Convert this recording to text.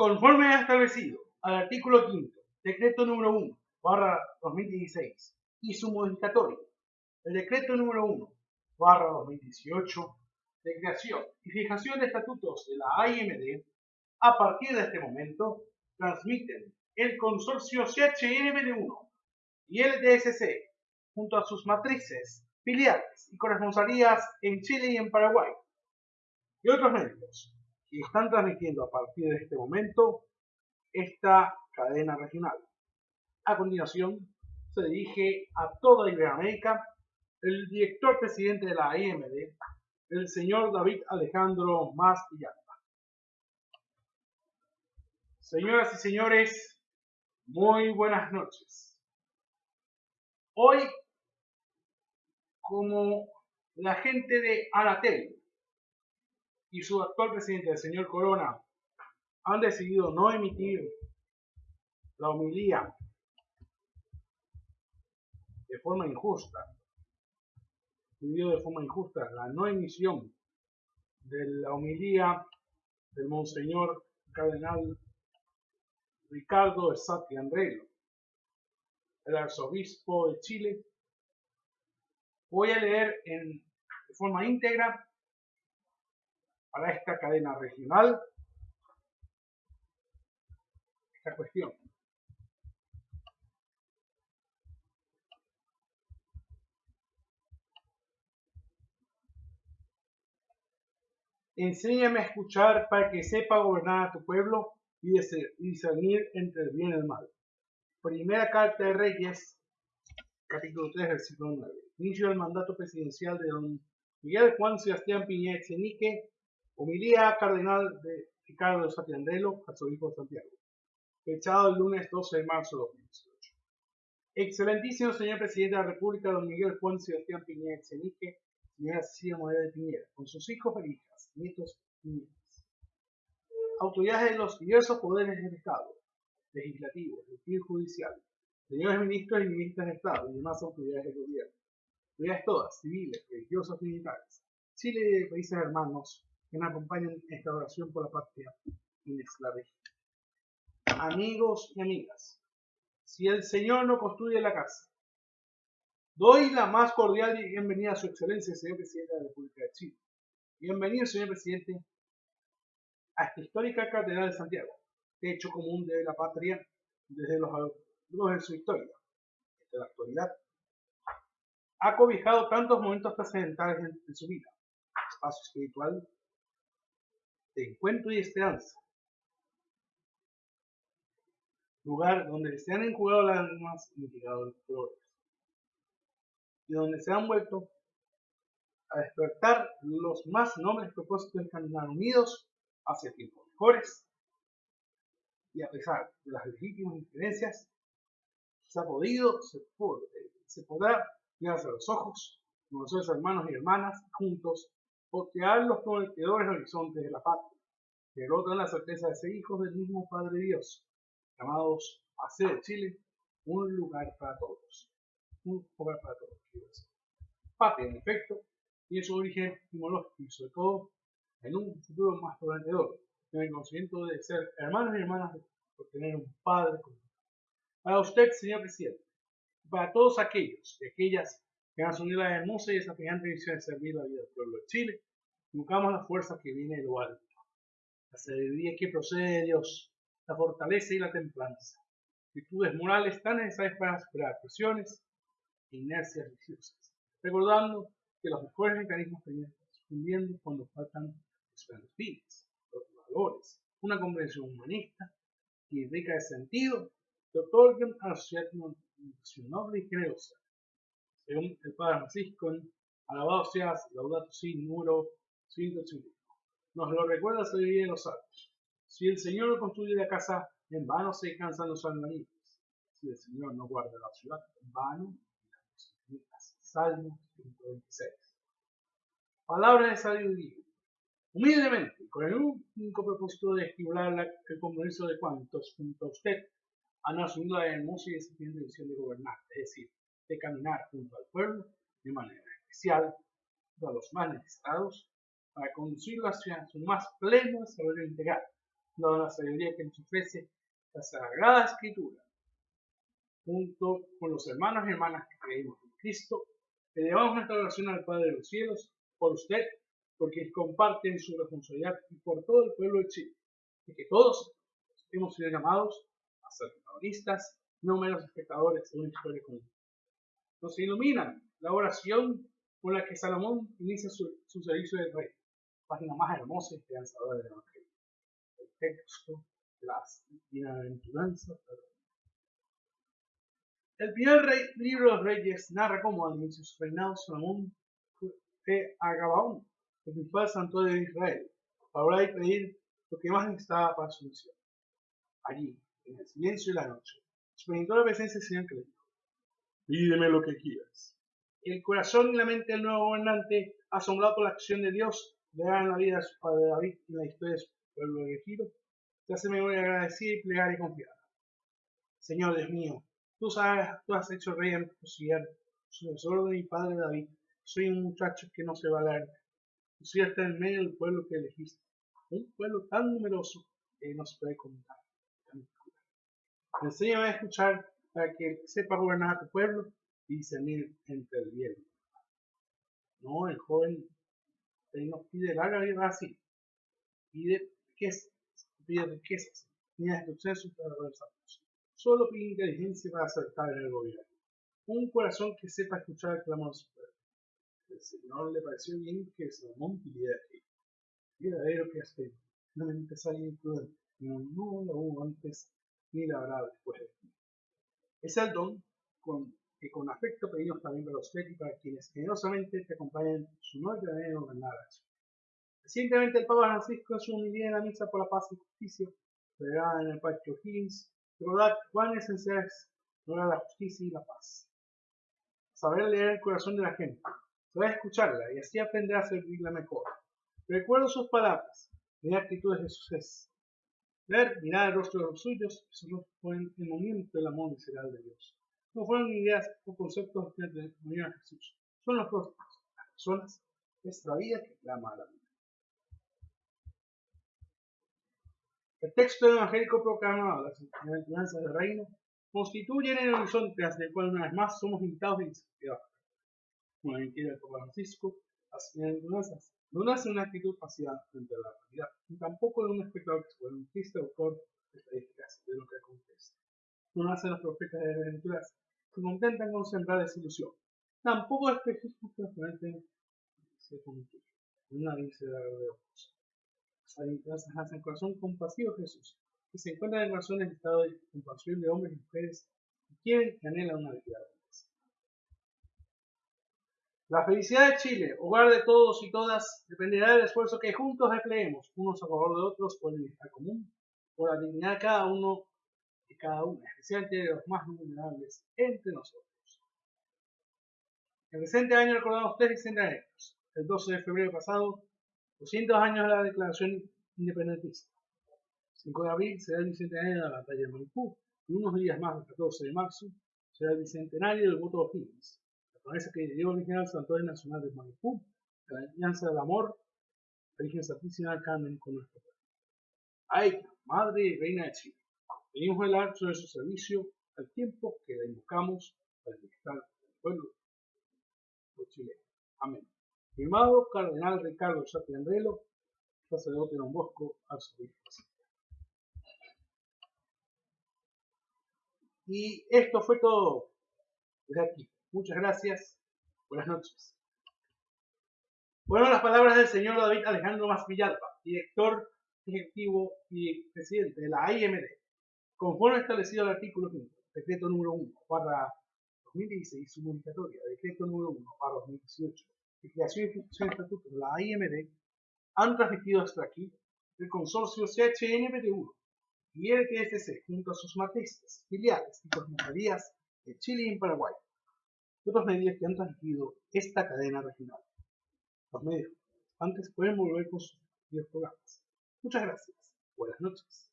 Conforme ha establecido al artículo 5, decreto número 1, barra 2016, y su modificatorio, el decreto número 1, barra 2018, de creación y fijación de estatutos de la AIMD, a partir de este momento, transmiten el consorcio CHNBD1 y el DSC, junto a sus matrices, filiales y corresponsalías en Chile y en Paraguay, y otros medios, y están transmitiendo a partir de este momento esta cadena regional. A continuación, se dirige a toda Iberoamérica el director presidente de la IMD, el señor David Alejandro Mas Villalba. Señoras y señores, muy buenas noches. Hoy, como la gente de Anatel y su actual presidente, el señor Corona, han decidido no emitir la homilía de forma injusta, de forma injusta la no emisión de la homilía del Monseñor Cardenal Ricardo Esati Andrelo, el arzobispo de Chile. Voy a leer en, de forma íntegra para esta cadena regional esta cuestión. Enséñame a escuchar para que sepa gobernar a tu pueblo y discernir entre el bien y el mal. Primera carta de Reyes, capítulo 3, versículo 9. Inicio del mandato presidencial de don Miguel Juan Sebastián Piña Echenique, homilía cardenal de Ricardo de Satiandelo, arzobispo de Santiago, fechado el lunes 12 de marzo de 2018. Excelentísimo señor presidente de la República, don Miguel Juan Sebastián Piña Echenique, señora Cecilia Morena de Piñera, con sus hijos e hijas, nietos y nietas autoridades de los diversos poderes del Estado, legislativo, y judicial, señores ministros y ministras de Estado y demás autoridades del gobierno, autoridades todas, civiles, religiosas militares, Chile y países hermanos que nos acompañan en esta oración por la patria inexclavable. Amigos y amigas, si el Señor no construye la casa, doy la más cordial bienvenida a su excelencia, señor presidente de la República de Chile. Bienvenido, señor presidente, a esta histórica catedral de Santiago, hecho común de la patria desde los años de su historia. Desde la actualidad, ha cobijado tantos momentos trascendentales en, su vida, espacio espiritual de encuentro y esperanza, lugar donde se han enjugado las almas y mitigado los dolores, y donde se han vuelto a despertar los más nobles propósitos de caminar unidos hacia tiempos mejores. Y a pesar de las legítimas diferencias, se ha podido, se, se podrá mirarse a los ojos, los hermanos y hermanas, juntos, voltear los prometedores horizontes de la patria, que rotan la certeza de ser hijos del mismo Padre Dios, llamados a hacer de Chile un lugar para todos. Un lugar para todos, Patria, en efecto, tiene su origen etimológico y sobre todo en un futuro más prometedor, en el conocimiento de ser hermanos y hermanas por tener un Padre común. Para usted, señor presidente, para todos aquellos y aquellas que han asumido la hermosa y desafiante misión de servir la vida del pueblo de Chile, buscamos la fuerza que viene de lo alto, la sabiduría que procede de Dios, la fortaleza y la templanza, virtudes morales tan necesarias para superar presiones e inercias religiosas, recordando que los mejores mecanismos terminan fundiendo cuando faltan los fines, los valores, una comprensión humanista y rica de sentido que otorgan a la sociedad una noble y generosa. Según el Padre Francisco, alabado seas, laudato si, número 185. Nos lo recuerda la sabiduría de los santos. Si el Señor no construye la casa, en vano se cansan los albañiles. Si el Señor no guarda la ciudad, en vano Salmo 126. Palabra de sabiduría humildemente, con el único propósito de estimular el compromiso de cuantos, junto a usted, han asumido la hermosa y desafiante misión de gobernar, es decir, de caminar junto al pueblo de manera especial, a los más necesitados, para conducirlo hacia su más pleno desarrollo integral, dada la sabiduría que nos ofrece la Sagrada Escritura, junto con los hermanos y hermanas que creemos en Cristo, elevamos nuestra oración al Padre de los cielos por usted, porque comparten su responsabilidad y por todo el pueblo de Chile, y que todos hemos sido llamados a ser protagonistas, no menos espectadores de una historia común. Nos iluminan la oración con la que Salomón inicia su, servicio de rey, página más hermosa y esperanzadora del Evangelio. El texto, las bienaventuranzas. El primer libro de los reyes narra cómo al inicio de su reinado Salomón fue a Gabaón, el principal santuario de Israel, para orar y pedir lo que más necesitaba para su misión. Allí, en el silencio de la noche, experimentó la presencia del Señor que le pídeme lo que quieras. El corazón y la mente del nuevo gobernante, asombrado por la acción de Dios, verá en la vida de su padre David y la historia de su pueblo elegido, se hace memoria agradecida y plegar y confiada. Señor Dios mío, tú sabes, tú has hecho rey en tu sucesor de mi padre David. Soy un muchacho que no se va a leer. Cierto en medio del pueblo que elegiste. Un pueblo tan numeroso que no se puede contar. Enséñame a escuchar para que sepa gobernar a tu pueblo y discernir entre el bien. No, el joven él no pide larga vida así. Pide riquezas, pide riquezas, ni sucesos para salud. Solo pide inteligencia para acertar en el gobierno. Un corazón que sepa escuchar el clamor de su pueblo. El Señor le pareció bien que Salomón pidiera aquí. Verdadero que hace, no me alguien imprudente, no, no lo hubo antes ni la habrá después de ti. Es el don con, que con afecto pedimos también para usted y para quienes generosamente te acompañan su noche de gobernar Recientemente el Papa Francisco en su humildad en la misa por la paz y justicia, celebrada en el Parque O'Higgins, recordar cuán esencial es lograr la justicia y la paz. Saber leer el corazón de la gente, saber escucharla y así aprender a servirla mejor. Recuerdo sus palabras, mi actitudes de suceso Ver, mirar el rostro de los suyos, eso no fue el momento del amor visceral de Dios. No fueron ideas o conceptos de unir a Jesús. Son los rostros, las personas, nuestra vida que clama a la vida. El texto evangélico proclamado, las enseñanzas del reino, constituyen el horizonte hacia el cual una vez más somos invitados desafiados. Como la mentira Francisco, no nace una actitud pasiva frente a la realidad, ni tampoco de un espectador que se vuelve un triste autor de estadísticas de lo que acontece. No nacen los profetas de aventuras se contentan con sembrar desilusión. Tampoco espejismos que nos se constituyen. Una dice la de ojos. Las nacen corazón compasivo Jesús, que se encuentra en corazón en estado de compasión de hombres y mujeres que quieren y anhelan una vida la felicidad de Chile, hogar de todos y todas, dependerá del esfuerzo que juntos empleemos, unos a favor de otros, por el bienestar común, por la dignidad de cada uno y cada una, especialmente de los más vulnerables entre nosotros. El presente año recordamos tres bicentenarios. El 12 de febrero pasado, 200 años de la Declaración Independentista. El 5 de abril será el bicentenario de la batalla de Maipú, y unos días más, el 14 de marzo, será el bicentenario del voto de O'Higgins promesa que dio origen al Santuario Nacional de Maipú, la alianza del amor, Virgen Santísima Carmen con nuestro pueblo. Ay, Madre y Reina de Chile, venimos a hablar sobre su servicio al tiempo que la invocamos para el bienestar del pueblo de Chile. Amén. Firmado Cardenal Ricardo Andrelo, sacerdote de Don Bosco, arzobispo. Y esto fue todo desde aquí. Muchas gracias. Buenas noches. Fueron las palabras del señor David Alejandro Mas director ejecutivo y presidente de la AIMD, conforme establecido el artículo 5, decreto número 1, para 2016, su modificatoria, decreto número 1, para 2018, de creación y ejecución de estatutos de la AIMD, han transmitido hasta aquí el consorcio CHNPT1 y el TSC junto a sus matrices, filiales y comisarías de Chile y Paraguay otros medios que han transmitido esta cadena regional. Los medios antes pueden volver con sus videos programas. Muchas gracias. Buenas noches.